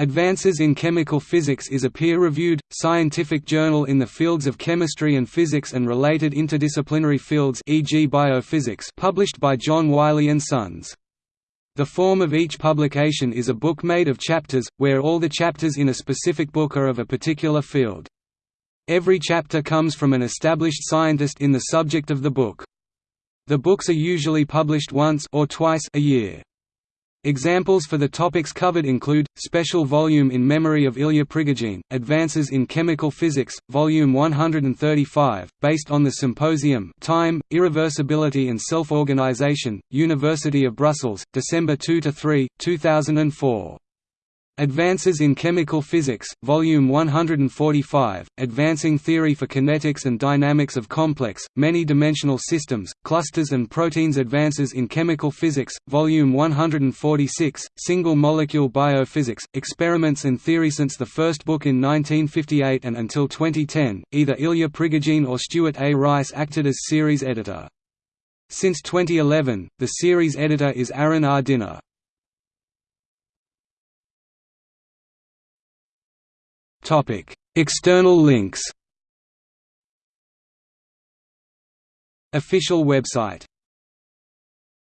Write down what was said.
Advances in Chemical Physics is a peer-reviewed, scientific journal in the fields of chemistry and physics and related interdisciplinary fields e.g. biophysics published by John Wiley & Sons. The form of each publication is a book made of chapters, where all the chapters in a specific book are of a particular field. Every chapter comes from an established scientist in the subject of the book. The books are usually published once or twice a year. Examples for the topics covered include, Special Volume in Memory of Ilya Prigogine, Advances in Chemical Physics, Volume 135, based on the Symposium Time, Irreversibility and Self-Organization, University of Brussels, December 2–3, 2004. Advances in Chemical Physics, Volume 145, Advancing Theory for Kinetics and Dynamics of Complex, Many-Dimensional Systems, Clusters and Proteins Advances in Chemical Physics, Volume 146, Single Molecule Biophysics, Experiments and Theory Since the first book in 1958 and until 2010, either Ilya Prigogine or Stuart A. Rice acted as series editor. Since 2011, the series editor is Aaron R. Dinner. External links. Official website